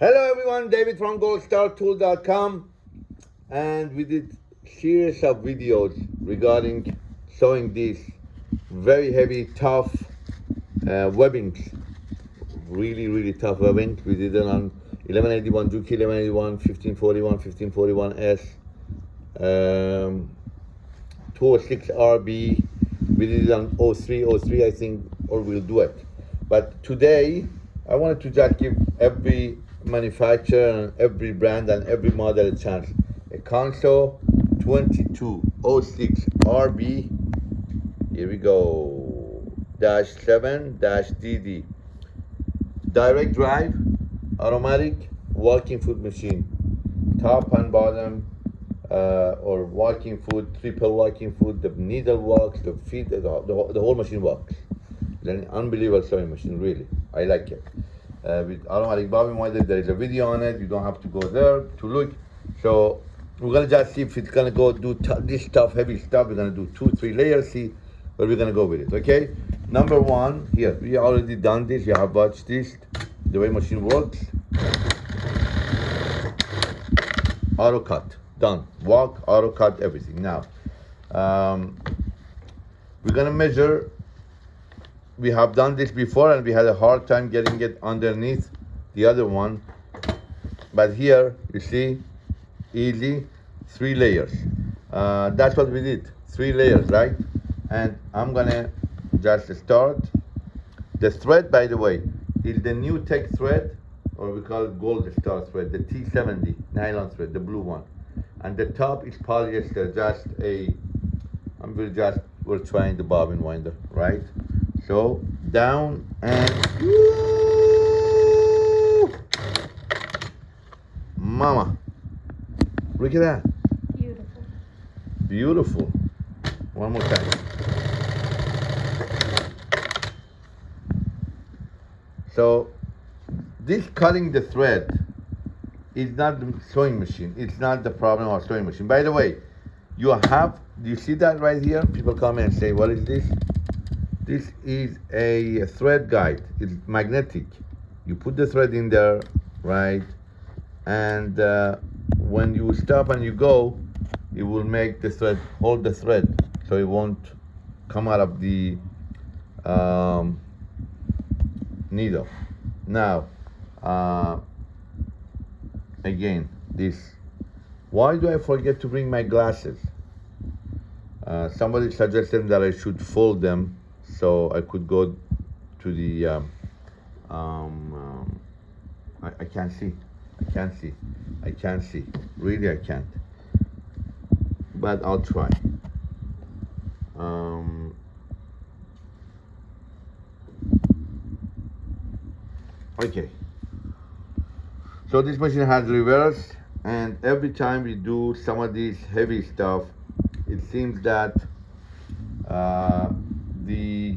Hello everyone, David from goldstartool.com and we did series of videos regarding sewing these very heavy, tough uh, webbings. Really, really tough webbing. We did it on 1181 Juki, 1181, 1541, 1541S, um, 206 RB. We did it on 03, 03 I think, or we'll do it. But today, I wanted to just give every manufacturer and every brand and every model chance. A Consew 2206 RB, here we go, dash 7 dash DD. Direct drive, automatic, walking foot machine. Top and bottom, uh, or walking foot, triple walking foot, the needle walks, the feet, the, the, the whole machine walks. It's an unbelievable sewing machine, really. I like it uh, with automatic bobbin winder. There is a video on it. You don't have to go there to look. So we're gonna just see if it's gonna go do this stuff, heavy stuff. We're gonna do two, three layers, see where we're gonna go with it, okay? Number one, here, we already done this. You have watched this, the way machine works. Auto cut, done. Walk, auto cut, everything. Now, um, we're gonna measure we have done this before and we had a hard time getting it underneath the other one. But here, you see, easy, three layers. Uh, that's what we did, three layers, right? And I'm gonna just start. The thread, by the way, is the new tech thread, or we call it gold star thread, the T70 nylon thread, the blue one. And the top is polyester, just a, I'm just, we're trying the bobbin winder, right? So down and woo! Mama. Look at that. Beautiful. Beautiful. One more time. So this cutting the thread is not the sewing machine. It's not the problem of sewing machine. By the way, you have, do you see that right here? People come and say, what is this? This is a thread guide. It's magnetic. You put the thread in there, right? And uh, when you stop and you go, it will make the thread, hold the thread, so it won't come out of the um, needle. Now, uh, again, this. Why do I forget to bring my glasses? Uh, somebody suggested that I should fold them so I could go to the um, um, um, I, I can't see. I can't see. I can't see. Really I can't. But I'll try. Um, okay. So this machine has reverse and every time we do some of these heavy stuff it seems that uh, the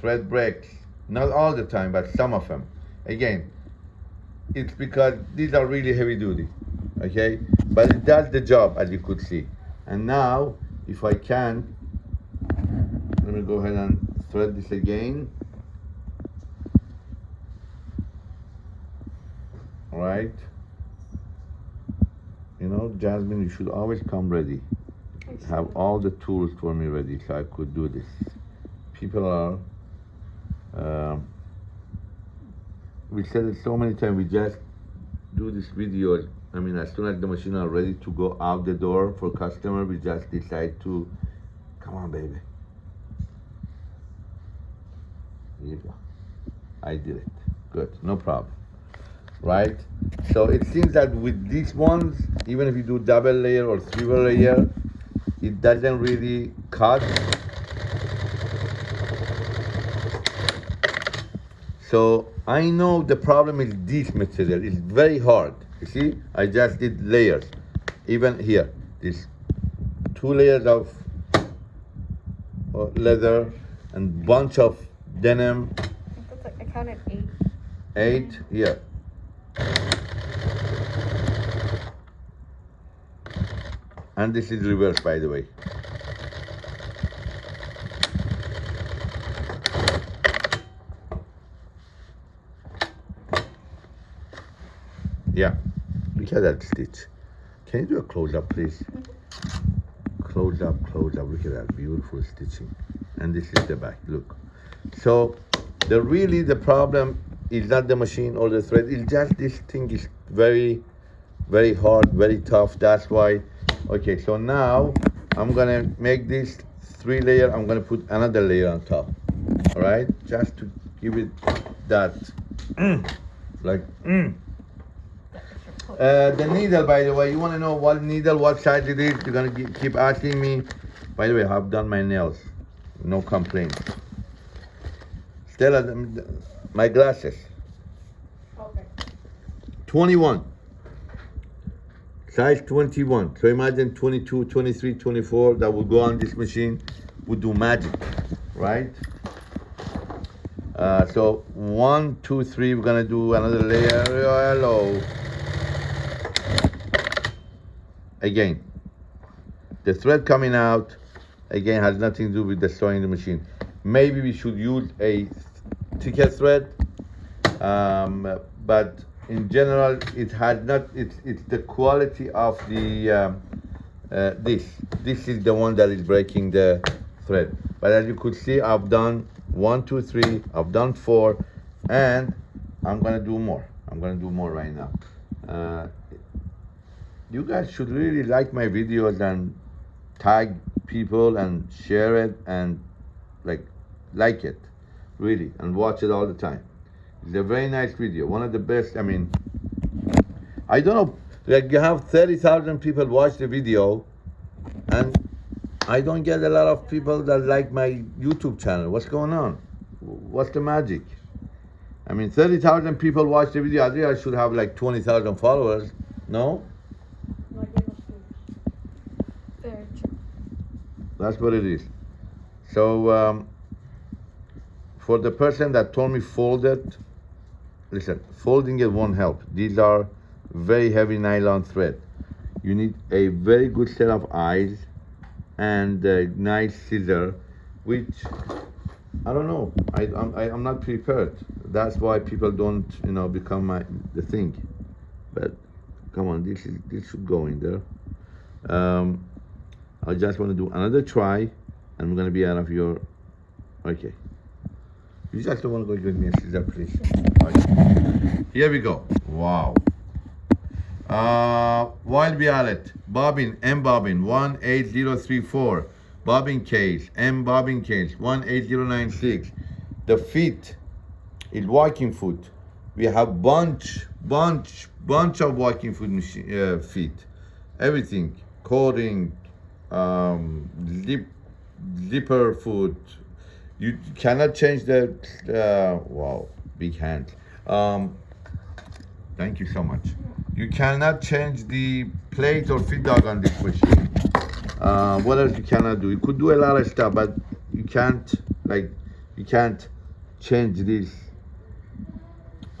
thread breaks. Not all the time, but some of them. Again, it's because these are really heavy duty, okay? But it does the job, as you could see. And now, if I can, let me go ahead and thread this again. All right? You know, Jasmine, you should always come ready. Have all the tools for me ready so I could do this people are uh, we said it so many times we just do this video. I mean as soon as the machine are ready to go out the door for customer we just decide to come on baby. Here you go. I did it. Good. No problem. Right? So it seems that with these ones even if you do double layer or triple layer it doesn't really cut So I know the problem is this material. It's very hard. You see, I just did layers. Even here, this two layers of uh, leather and bunch of denim. Like, I counted eight. Eight, yeah. And this is reverse, by the way. Yeah. At that stitch. Can you do a close up, please? Close up, close up. Look at that beautiful stitching. And this is the back. Look. So, the really the problem is not the machine or the thread. It's just this thing is very, very hard, very tough. That's why. Okay. So now I'm gonna make this three layer. I'm gonna put another layer on top. All right. Just to give it that, like. Uh, the needle, by the way, you want to know what needle, what size it is? You're gonna keep asking me. By the way, I've done my nails, no complaint. Stella, my glasses, Okay. 21. Size 21. So imagine 22, 23, 24 that would go on this machine would do magic, right? Uh, so one, two, three. We're gonna do another layer. Hello. Again, the thread coming out again has nothing to do with the sewing the machine. Maybe we should use a thicker thread, um, but in general, it had not. It's it's the quality of the um, uh, this. This is the one that is breaking the thread. But as you could see, I've done one, two, three. I've done four, and I'm gonna do more. I'm gonna do more right now. Uh, you guys should really like my videos and tag people and share it and like like it really and watch it all the time. It's a very nice video one of the best i mean i don't know like you have 30,000 people watch the video and i don't get a lot of people that like my youtube channel. What's going on? What's the magic? I mean 30,000 people watch the video i think i should have like 20,000 followers no No, I gave up food. Very true. That's what it is. So um, for the person that told me fold it, listen, folding it won't help. These are very heavy nylon thread. You need a very good set of eyes and a nice scissor, which I don't know. I, I'm, I, I'm not prepared. That's why people don't, you know, become my the thing. But come on, this is this should go in there. Um, I just want to do another try, and I'm gonna be out of your. Okay. You just don't want to go with me, a scissor, please. Okay. Here we go. Wow. Uh, Wild Violet, bobbin, M bobbin, 18034. Bobbin case, M bobbin case, 18096. The feet is walking foot. We have bunch, bunch, bunch of walking foot machine, uh, feet. Everything, coding, um, zip, zipper foot. You cannot change the, uh, wow, big hand. Um, thank you so much. You cannot change the plate or feed dog on this machine. Uh, what else you cannot do? You could do a lot of stuff, but you can't, like, you can't change this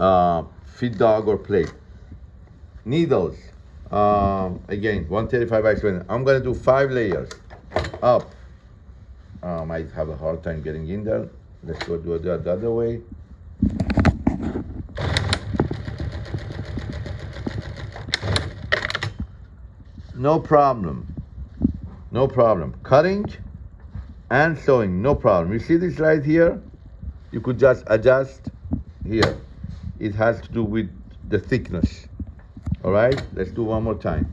uh, feed dog or plate. Needles, um, again, 135 by 20. I'm gonna do five layers up. I might have a hard time getting in there. Let's go do it the other way. No problem. No problem. Cutting and sewing, no problem. You see this right here? You could just adjust here. It has to do with the thickness. All right, let's do one more time.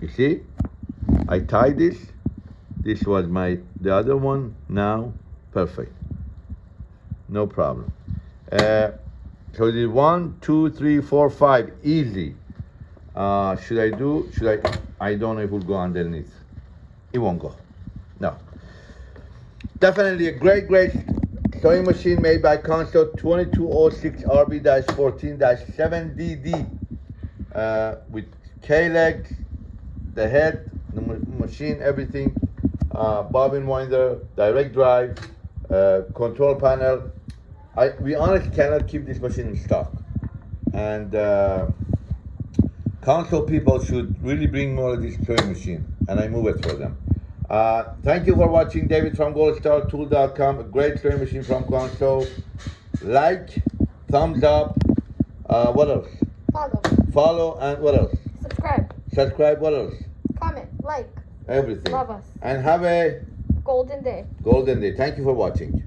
You see, I tied this. This was my, the other one, now, perfect. No problem. Uh, so the one, two, three, four, five, easy. Uh, should I do, should I, I don't know if it will go underneath. It won't go. No. Definitely a great, great sewing machine made by Consew 2206 RB-14-7DD uh, with K-legs, the head, the machine, everything, uh, bobbin winder, direct drive, uh, control panel. I, we honestly cannot keep this machine in stock. And uh, Consew people should really bring more of this sewing machine and I move it for them. Uh, thank you for watching David from goldstartool.com, a great sewing machine from Guangzhou. Like, thumbs up, uh, what else? Follow. Follow and what else? Subscribe. Subscribe, what else? Comment. Like. Everything. Love us. And have a Golden day. golden day. Thank you for watching.